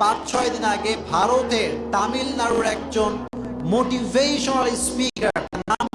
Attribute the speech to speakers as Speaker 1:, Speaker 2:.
Speaker 1: পাঁচ ছয় দিন আগে ভারতের তামিলনাড়ুর একজন মোটিভেশনাল স্পিকার নাম